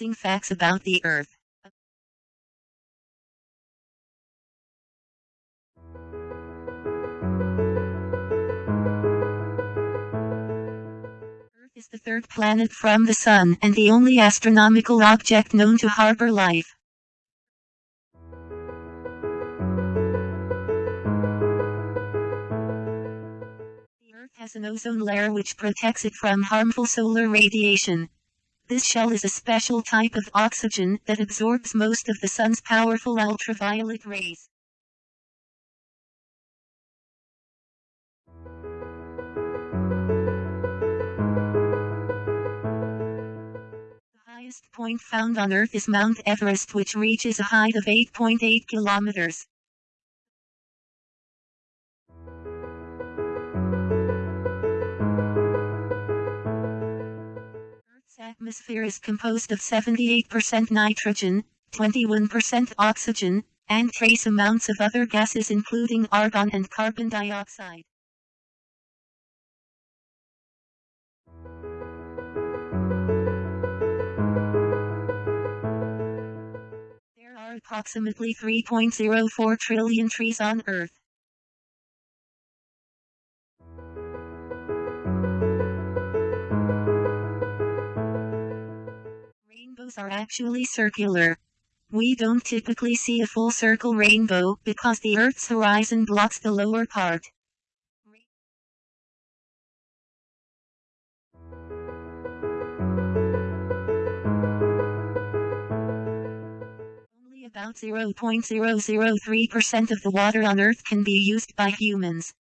amazing facts about the Earth. Earth is the third planet from the Sun and the only astronomical object known to harbor life. Has an ozone layer which protects it from harmful solar radiation. This shell is a special type of oxygen that absorbs most of the sun's powerful ultraviolet rays. The highest point found on Earth is Mount Everest which reaches a height of 8.8 kilometers. Atmosphere is composed of 78% nitrogen, 21% oxygen, and trace amounts of other gases including argon and carbon dioxide. There are approximately 3.04 trillion trees on Earth. Rainbows are actually circular. We don't typically see a full circle rainbow because the Earth's horizon blocks the lower part. Only about 0.003% of the water on Earth can be used by humans.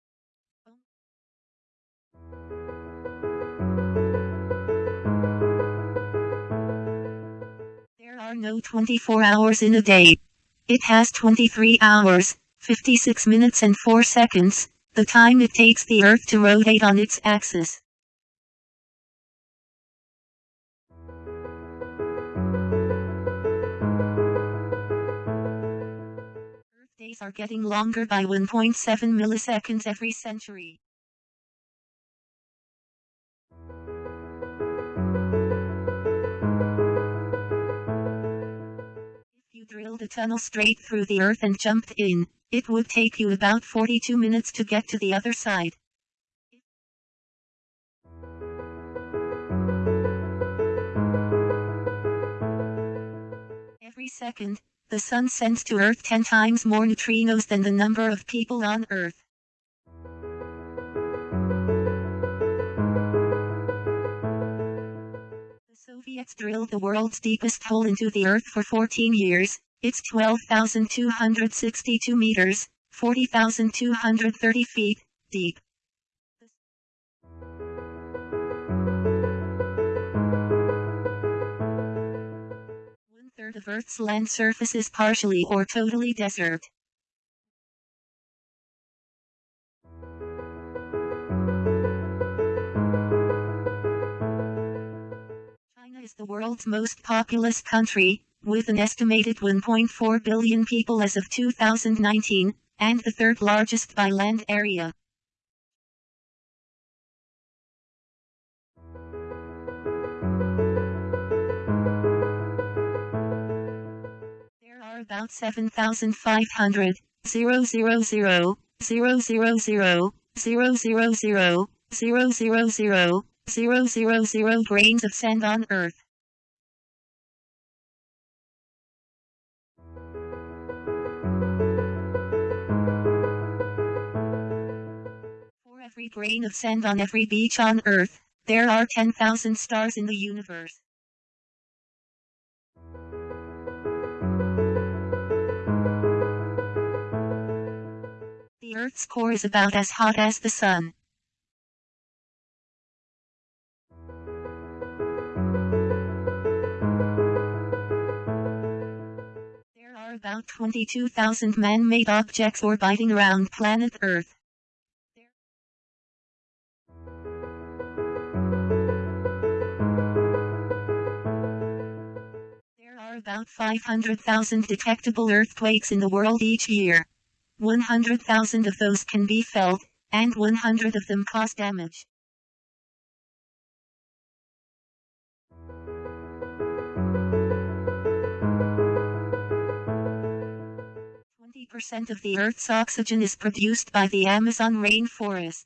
Are no 24 hours in a day. It has 23 hours, 56 minutes and 4 seconds, the time it takes the Earth to rotate on its axis. Earth days are getting longer by 1.7 milliseconds every century. Drilled a tunnel straight through the earth and jumped in, it would take you about 42 minutes to get to the other side. Every second, the sun sends to Earth 10 times more neutrinos than the number of people on Earth. Drilled the world's deepest hole into the Earth for 14 years. It's 12,262 meters, 40,230 feet, deep. One third of Earth's land surface is partially or totally desert. The world's most populous country, with an estimated 1.4 billion people as of 2019, and the third largest by land area. There are about 7,500, 000, 000, 000, 000, 000, 000, 000 grains of sand on Earth. Every grain of sand on every beach on Earth, there are 10,000 stars in the universe. The Earth's core is about as hot as the sun. There are about 22,000 man-made objects orbiting around planet Earth. About 500,000 detectable earthquakes in the world each year. 100,000 of those can be felt, and 100 of them cause damage. Twenty percent of the Earth's oxygen is produced by the Amazon rainforest.